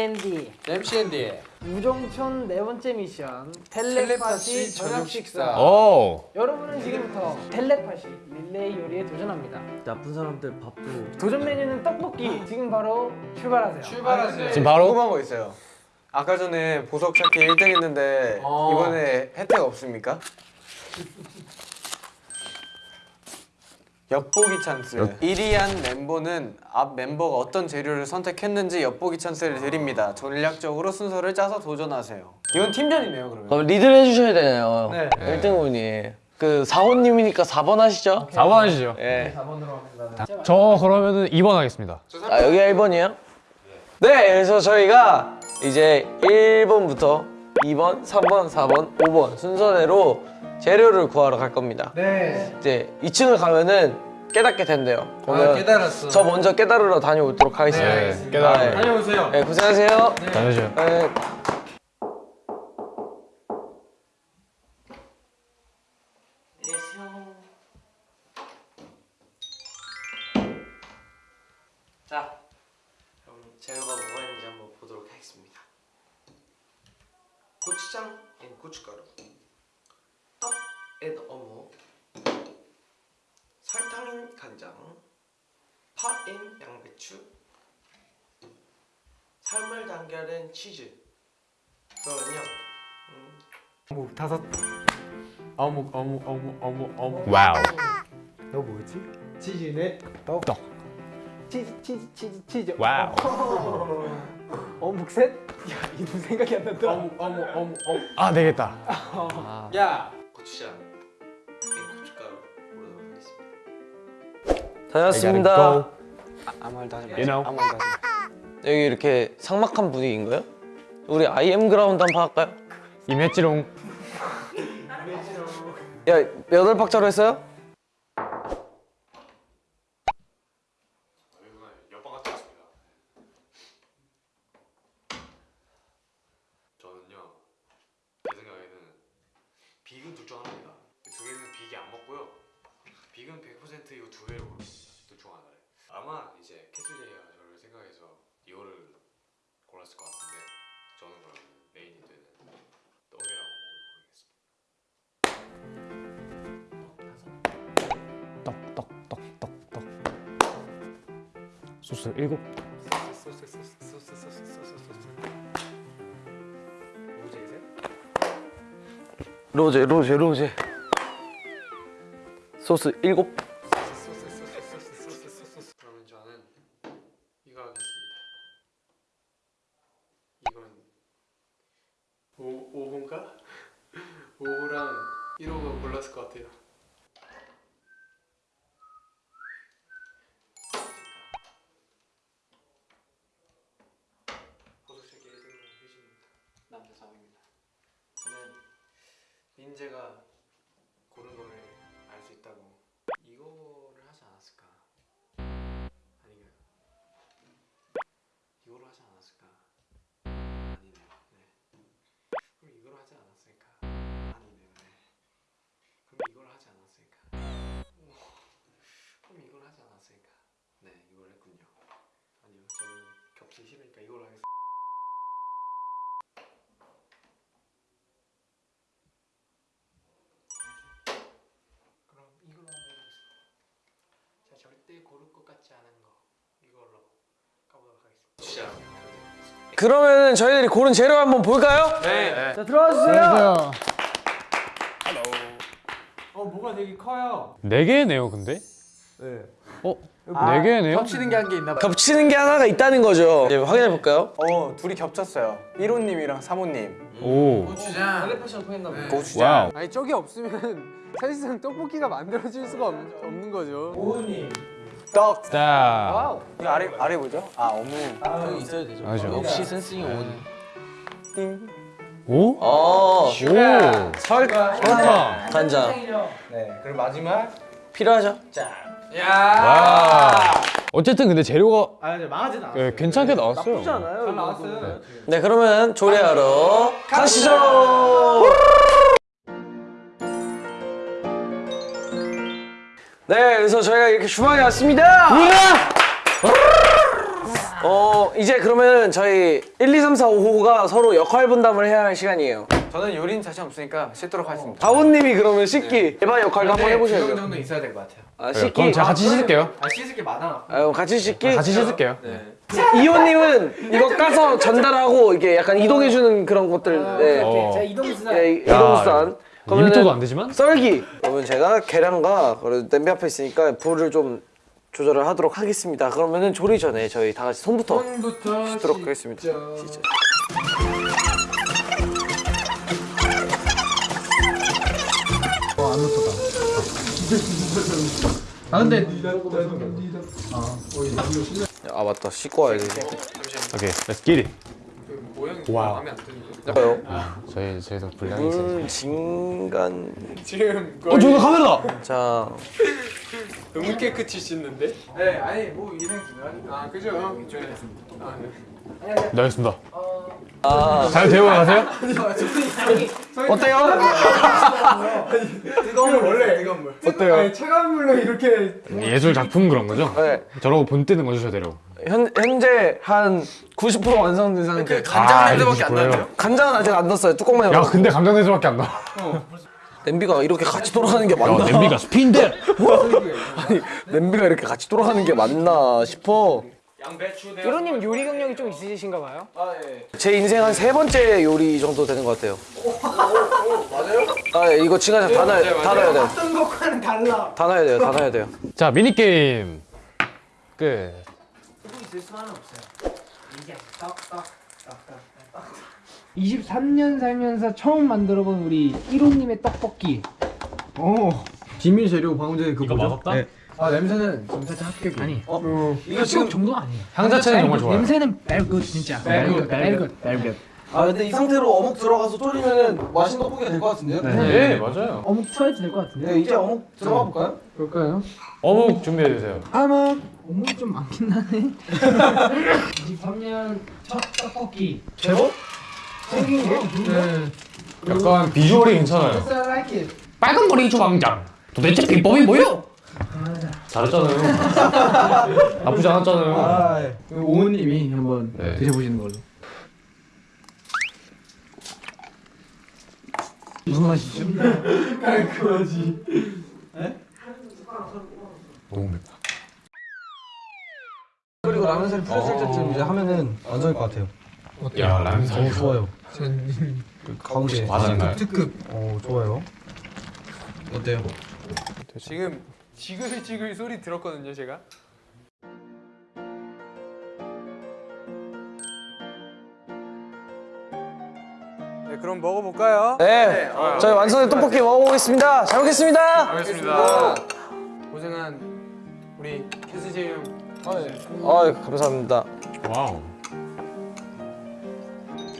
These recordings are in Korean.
MC&D MCND 우정촌 네 번째 미션 텔레파시 저녁 식사. 오. 여러분은 지금부터 텔레파시 릴레이 요리에 도전합니다 나쁜 사람들 밥도 도전 메뉴는 떡볶이 지금 바로 출발하세요 출발하세요 지금 바로 궁금한 거 있어요. 아까 전에 보석 찾기 1등 했는데 어. 이번에 혜택 없습니까? 엿보기 찬스. 1위한 멤버는 앞 멤버가 어떤 재료를 선택했는지 엿보기 찬스를 드립니다. 전략적으로 순서를 짜서 도전하세요. 이건 팀전이네요, 그러면. 그럼 리드를 해주셔야 되네요 네. 1등분이 그 4호님이니까 4번 하시죠 4번 하시죠. 예. 4번으로 합니다 저 그러면은 2번 하겠습니다. 아 여기가 1번이에요? 네 그래서 저희가 이제 1번부터 2번, 3번, 4번, 5번 순서대로 재료를 구하러 갈 겁니다 네 이제 2층을 가면은 깨닫게 된대요 그러면 아 깨달았어 저 먼저 깨달으러 다녀오도록 하겠습니다 네, 깨달아. 아, 예. 다녀오세요 네, 고생하세요 다녀오세요. 네. 자, 그럼 재료가 뭐가 있는지 한번 보도록 하겠습니다. 고추장 and 고춧가루, 떡 and 어묵, 설탕 and 간장, 파 and 양배추, 삶은 달걀 and 치즈. 그러면요. 어묵 다섯 어묵 어묵 어묵 어묵 어묵 wow. 너 뭐였지? 치즈네 떡. 떡. 치즈 치즈 치즈 치즈. wow. 어묵 셋? 야 이름 생각이 안 난다. 어묵 어묵 어묵 어묵 아 되겠다. 야 고추장 다녔습니다. gotta go. 아무 말도 하지 마. You know. 아무 말도 하지 마. 여기 이렇게 삭막한 분위기인가요? 우리 IM 그라운드 한번 할까요? 임했지롱. 야, 여덟 박자로 했어요? 100%이 두 배로 고릅니다. 하나를 아마 이제 캐슬리가 저를 생각해서 이거를 골랐을 것 같은데 저는 그러면 메인이 되는 떡이라고 고르겠습니다. 떡떡떡떡떡. 소스 7 소스 소스 소스 소스 소스 소스. 로제이세요? 로제 로제. 로제 소스 7 이거로 하지 않았을까? 아니네요. 네. 그럼 이거로 하지 않았을까? 아니네요. 네. 그럼 이걸 하지 않았을까? 오, 그럼 이걸 하지 않았을까? 네, 이걸 했군요. 아니요, 저는 겹치기 싫으니까 이걸 하겠습니다. 이걸로 한번 해보겠습니다. 자, 절대 고를 것 같지 않은 거 이걸로 가보도록 하겠습니다. 시작. 그러면 저희들이 고른 재료 한번 볼까요? 네 자 들어와 주세요. 안녕하세요. 어 뭐가 되게 커요. 네 개네요, 근데? 네. 어? 네 개네요? 겹치는 게 한 개 있나 봐 겹치는 게 하나가 있다는 거죠. 이제 확인해 볼까요? 어, 둘이 겹쳤어요. 1호님이랑 3호님. 오. 고추장 텔레파시가 통했나 보네. 고추장. wow. 아니 저기 없으면 사실상 떡볶이가 만들어질 수가 없, 없는 거죠. 오은님. 떡. 자. 이거 아래 아래 뭐죠? 아, 어묵. 여기 있어야 되죠. 맞아. 역시 센스ing 온. 띵. 오? 어, 오. 설, 설탕. 간장 네. 그리고 마지막 필요하죠? 와. 어쨌든 근데 재료가 아 근데 망하진 않아. 예, 괜찮게 나왔어요. 나쁘지 않아요. 잘 나왔어요 네, 그러면 조리하러 가시죠. 네, 그래서 저희가 이렇게 주방에 왔습니다. 어 이제 그러면 저희 1, 2, 3, 4, 5호가 서로 역할 분담을 해야 할 시간이에요. 저는 요리는 자신 없으니까 씻도록 하겠습니다. 다원님이 그러면 씻기 에바 역할도 한번 이 해보셔야죠. 정도 있어야 될 것 같아요. 아, 그럼 씻기. 제가 같이 씻을게요. 아 씻을 게 많아. 아, 그럼 같이 씻기. 같이 씻을게요. 이호님은 이거 까서 전달하고 이게 약간 이동해주는 그런 것들. 네. 어. 자 이동수단. 네, 이- 이동수단. 그러면은 안 되지만? 썰기. 그러면 제가 계량과 그리고 냄비 앞에 있으니까 불을 좀 조절을 하도록 하겠습니다. 그러면은 조리 전에 저희 다 같이 손부터 부터 씻도록 하겠습니다. 진짜. 아 근데 아 맞다 씻고 와야 돼. 오케이, get it. 모양이 와우. 저요. 저희 저희도 분량이 있어요. 물 진간. 지금 어, 저기 카메라다. 자 너무 깨끗이 씻는데? 네 아니 뭐 이상 중요하니까. 아 그죠? 중요했습니다. 아 네. 네, 알겠습니다. 아, 잘 데워 가세요? 어때요? 뜨거운 물 원래 뜨거운 물. 어때요? 아니, 차가운 물로 이렇게 예술 작품 그런 거죠? 네. 저러고 본 뜨는 거 주셔야 되려고. 현, 현재 한 90% 완성된 상태. 간장 아, 냄새밖에 안 이거 나요. 간장은 아직 안 넣었어요. 뚜껑만 야, 열어. 근데 감정 냄새밖에 안 나. 냄비가 이렇게 같이 돌아가는 게 야, 맞나? 냄비가 스피인데. 아니, 냄비가 이렇게 같이 돌아가는 게 맞나 싶어. 양배추 대 이로님 요리 경력이 좀 있으신가 봐요? 제 인생 한 세 번째 요리 정도 되는 것 같아요. 맞아요? 아, 예, 이거 지금 다 넣어야, 다 넣어야 돼요. 어떤 것과는 달라. 다 넣어야 돼요. 다 넣어야 돼요. 자, 미니 게임 끝. 있을 수만은 없어요. 이게 떡떡 떡떡 23년 살면서 처음 만들어본 우리 1호님의 떡볶이. 오. 비밀 재료 방금 전에 그 이거 맛없다? 아 냄새는 좀 살짝 합격이. 아니. 이거 지금 정도가 아니에요. 향 자체는 정말 좋아요. 냄새는 벨굿 진짜. 벨굿 벨굿 벨굿. 아 근데 이 상태로 어묵 들어가서 졸이면은 맛있는 떡볶이가 될 것 같은데요? 네, 맞아요. 어묵 투하해도 될 것 같은데. 네, 이제 어묵 들어가 볼까요? 그럴까요? 어묵 준비해 주세요. 아마 어묵이 좀 많긴 하네. 23년 첫 떡볶이. 제법? 생긴 게? 네. 약간 비주얼이 괜찮아요. 빨간 머리 주방장. 도대체 비법이 뭐요? 잘했잖아요. 나쁘지 않았잖아요. 오은님이 한번 네. 드셔보시는 걸로. 무슨 맛이죠? 너무 맵다. 그리고 라면사리 풀어질 때쯤 이제 하면은 완성일 것 같아요. 야, 라면 사 어, 좋아요. 그 가운데 맞았나요? 특급. 어 좋아요. 어때요? 지금 지글지글 소리 들었거든요, 제가. 네, 그럼 먹어볼까요? 네, 저희 완성된 떡볶이 먹어보겠습니다. 잘 먹겠습니다. 알겠습니다. 고생한 우리 캐스제 형. 아, 감사합니다. 와우.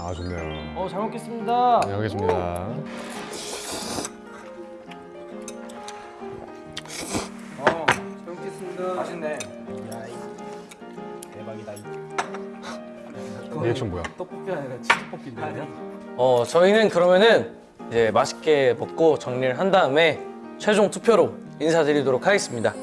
아, 좋네요. 어, 잘 먹겠습니다. 네, 알겠습니다. 리액션 뭐야? 어, 저희는 그러면은 이제 맛있게 먹고 정리를 한 다음에 최종 투표로 인사드리도록 하겠습니다.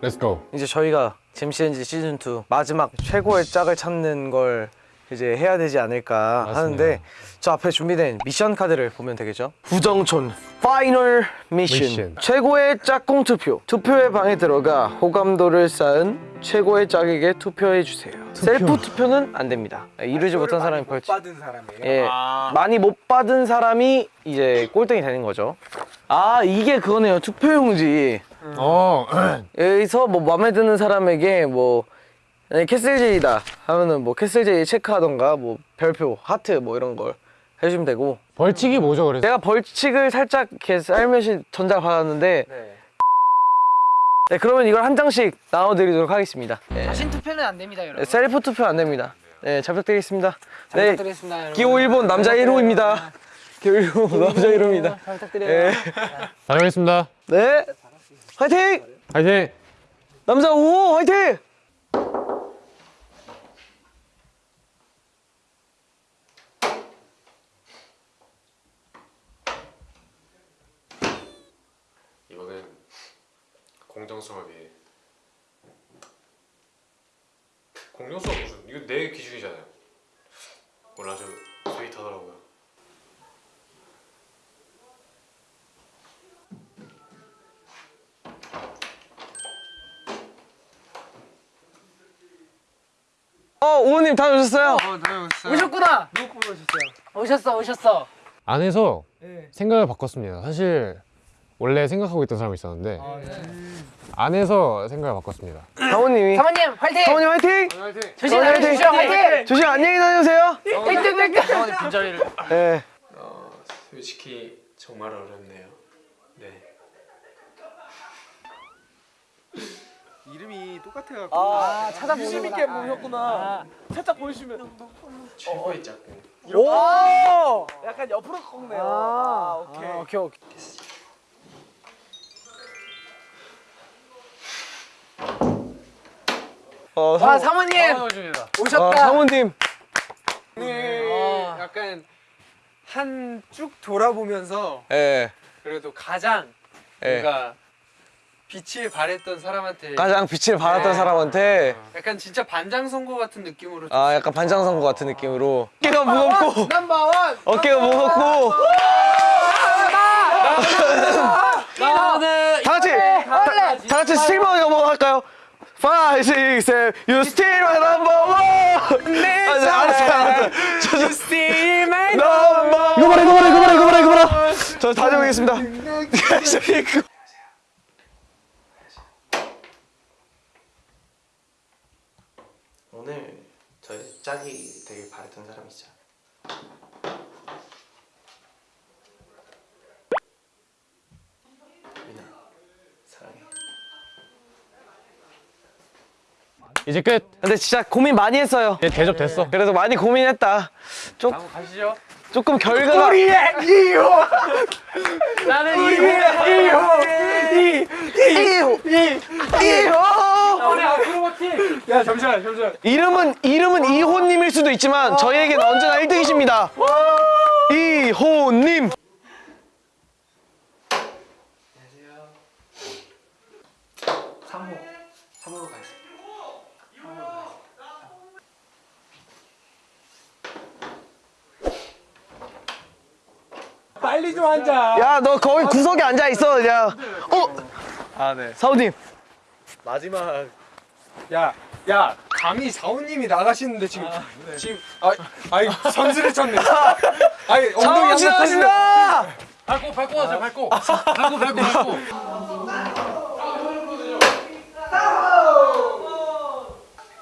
let's go. 이제 저희가 잼시엔지 시즌 2 마지막 최고의 짝을 찾는 걸 이제 해야 되지 않을까 맞습니다. 하는데 저 앞에 준비된 미션 카드를 보면 되겠죠? 부정촌 final 미션. 미션. 최고의 짝꿍 투표 투표의 방에 들어가 호감도를 쌓은 최고의 짝에게 투표해 주세요. 셀프 투표는 안 됩니다. 이루지 못한 사람이 벌칙. 받은 사람이에요. 예, 많이 못 받은 사람이 이제 꼴등이 되는 거죠. 아 이게 그거네요. 투표용지. 어. 여기서 뭐 마음에 드는 사람에게 뭐 캐슬제이다 하면은 뭐 캐슬제이 체크하던가 뭐 별표 하트 뭐 이런 걸 해주면 되고 벌칙이 뭐죠, 그래서? 내가 벌칙을 살짝 이렇게 살며시 전달 받았는데 네 그러면 이걸 한 장씩 나눠드리도록 하겠습니다 네. 자신 투표는 안 됩니다, 여러분. 네, 셀프 투표 안 됩니다 네 잘 부탁드리겠습니다 네 부탁드리겠습니다, 여러분. 기호 1번 남자 1호입니다 기호 1호 남자 1호입니다 잘 부탁드려요. 네. 잘 먹겠습니다. 네 화이팅 화이팅! 남자 5호 화이팅 이거는 공정성을 위해 공룡수가 무슨 이거 내 기준이잖아요. 오늘 아주 스윗하더라고요. 어 오호님 다녀오셨어요? 오셨구나. 누구 오셨어요? 오셨어 오셨어. 안에서 네. 생각을 바꿨습니다. 사실 원래 생각하고 있던 사람이 있었는데 아, 네. 안에서 생각을 바꿨습니다. 사모님이 사모님 화이팅. 사모님 화이팅! 조심 사모님 화이팅! 조심 화이팅. 조심 안녕히 다녀오세요 땡땡 땡땡. 빈자리를. 네. 어, 솔직히 정말 어렵네요. 네. 이름이 똑같아갖고. 아 찾아보는 유심 있게 보셨구나. 살짝 보여주면. 최고의 짝꿍. 오! 약간 옆으로 꺾네요. 아, 오케이. 아, 오케이 오케이. 어, 와 사, 사모님 어, 오셨다. 사모님 오늘 약간 한 쭉 돌아보면서 예, 그래도 가장 예. 뭔가 빛을 발했던 사람한테 가장 빛을 발했던 네. 사람한테 약간 진짜 반장 선거 같은 느낌으로 아 약간 반장 선거 같은 느낌으로 어깨가 무겁고 넘버원. 어깨가 무겁고 나는 다 같이 다, 다 같이 넘어 할까요? 5, 6, 7, you still my number one. 내 알았어 알았어 저 still my number one. 이거 봐라 이거 봐라 이거 봐라 이거 봐라 이거 봐라 저 다녀오겠습니다. 오늘 저희 짝이 되게 바랬던 사람이죠. 미나 사랑해. 이제 끝. 근데 진짜 고민 많이 했어요 이제 대접됐어. 그래도 많이 고민했다 좀 한번 가시죠. 조금 결과가 나는 야 잠시만 잠시만. 이름은 이름은 이호님일 수도 있지만 저희에게는 언제나 1등이십니다. 이호님. 사모 사모로 가겠습니다. 빨리 좀 앉아. 야, 너 거기 구석에 앉아 있어, 그냥. 어, 아 네. 사우님. 마지막. 야, 야, 감히 사우님이 나가시는데 지금 지금 아, 아이 선수를 쳤네. 아이 엉덩이 사우 한번 지나가신다. 밟고 밟고 하자 밟고. 밟고 밟고 밟고.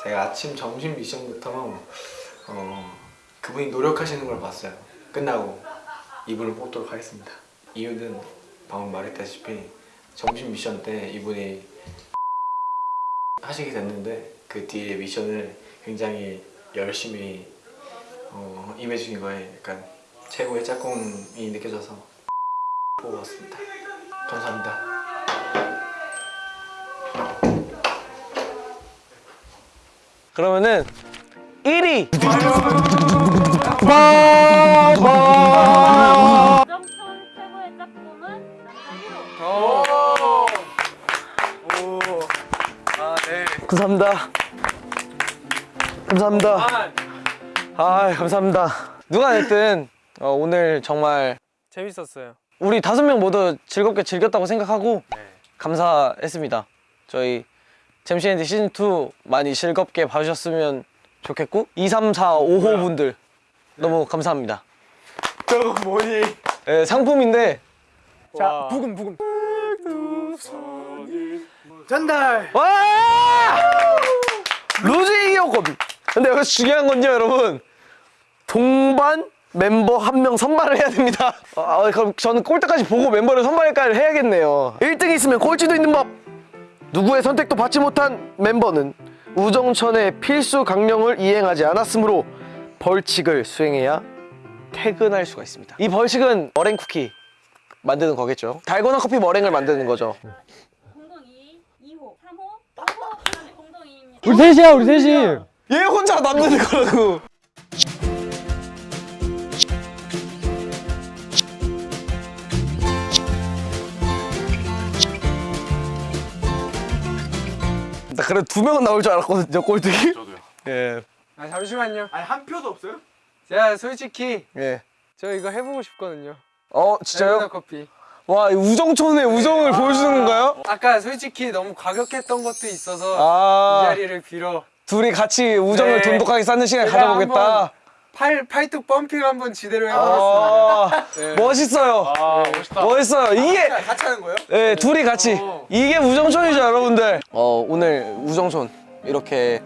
제가 아침 점심 미션부터 어, 그분이 노력하시는 걸 봤어요. 끝나고 이분을 뽑도록 하겠습니다. 이유는 방금 말했다시피 점심 미션 때 이분이 하시게 됐는데 그 뒤에 미션을 굉장히 열심히 어, 임해주신 거에 약간 최고의 짝꿍이 느껴져서 뽑았습니다. 감사합니다. 그러면은 1위. 짝꿍은 남자 1호. 오. 오. 아 네. 감사합니다. 감사합니다. 아, 아, 감사합니다. 누가 됐든 어, 오늘 정말 재밌었어요. 우리 다섯 명 모두 즐겁게 즐겼다고 생각하고 감사했습니다. 저희 잼시앤디 시즌 2 많이 즐겁게 봐주셨으면 좋겠고 2, 3, 4, 5호 분들 너무 감사합니다. 저거 뭐니? 예, 상품인데 자, 부금 부금. 전달. 와! 루즈 이겼거든. 근데 여기서 중요한 건요, 여러분. 동반 멤버 한 명 선발을 해야 됩니다. 아, 아, 그럼 저는 꼴대까지 보고 멤버를 선발까지 해야겠네요. 1등이 있으면 꼴찌도 있는 법. 누구의 선택도 받지 못한 멤버는 우정천의 필수 강령을 이행하지 않았으므로 벌칙을 수행해야 퇴근할 수가 있습니다. 이 벌칙은 머랭 쿠키 만드는 거겠죠. 달고나 커피 머랭을 만드는 거죠. 공동 2위, 2호, 3호, 5호, 그다음에 공동 2위입니다. 우리 셋이야 우리 셋이. 얘 혼자 만드는 거라고. 나 그래 두 명은 나올 줄 알았거든요 꼴등이. 저도요. 예. 아 잠시만요. 아니 한 표도 없어요? 제가 솔직히 예. 저 이거 해보고 싶거든요. 어 진짜요? 커피. 와이 우정촌의 우정을 보여주는 건가요? 아까 솔직히 너무 과격했던 것도 있어서 이아 자리를 빌어 둘이 같이 우정을 네. 돈독하게 쌓는 시간 가져보겠다. 팔 팔뚝 펌핑 한번 지대로 해보겠습니다. 아 네. 멋있어요. 아 멋있다. 멋있어요. 이게 같이 하는 거예요? 네, 둘이 같이 이게 우정촌이죠, 여러분들. 어, 오늘 우정촌 이렇게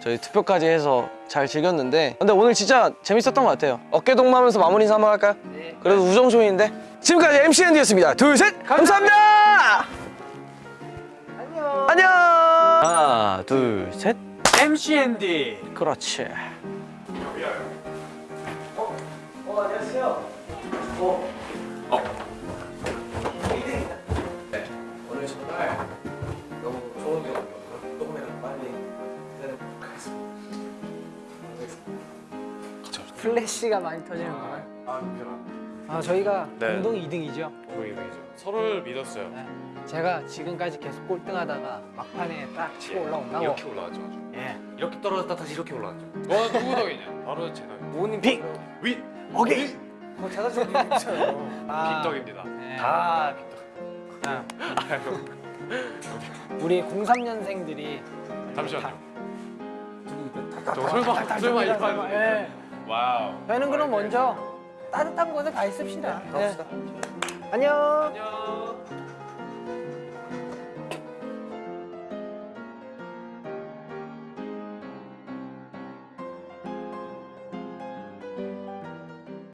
저희 투표까지 해서 잘 즐겼는데 근데 오늘 진짜 재밌었던 것 같아요. 어깨 동무하면서 마무리 한번 할까요? 그래도 우정촌인데 지금까지 MC 앤디였습니다. 둘, 셋, 감사합니다. 안녕. 안녕. 하나, 둘, 셋. MCND. 그렇지. 오늘 플래시가 많이 터지는 거예요. 아 저희가 네. 공동 2등이죠. 보이죠. 서로를 믿었어요. 제가 지금까지 계속 꼴등하다가 막판에 딱 치고 올라온다고. 이렇게 올라왔죠. 예. 이렇게 떨어졌다 다시 이렇게 올라왔죠. 와 누구 덕이냐? 바로 제 덕. 빅. 위 오케이. 뭐 자다처럼 있잖아요. 아, 빅덕입니다. 네. 다 빅덕. 아, 우리 03년생들이 잠시만요. 저 설마 설마 이 판. 예. 와우. 저희는 그럼 먼저 따뜻한 곳에 가 있읍시다. 예. 안녕. 안녕.